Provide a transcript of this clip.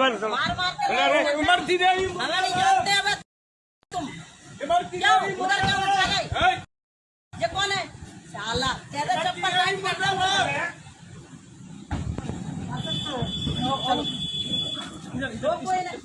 मारो चलो मार मार के अरे मारो। इमरती देवी। हमारी नहीं जानते अब तुम। उमर थी देवी। उधर क्या चले ए, ये कौन है? शाला। तेरे चप्पल टाइट कर दो वो कोई नहीं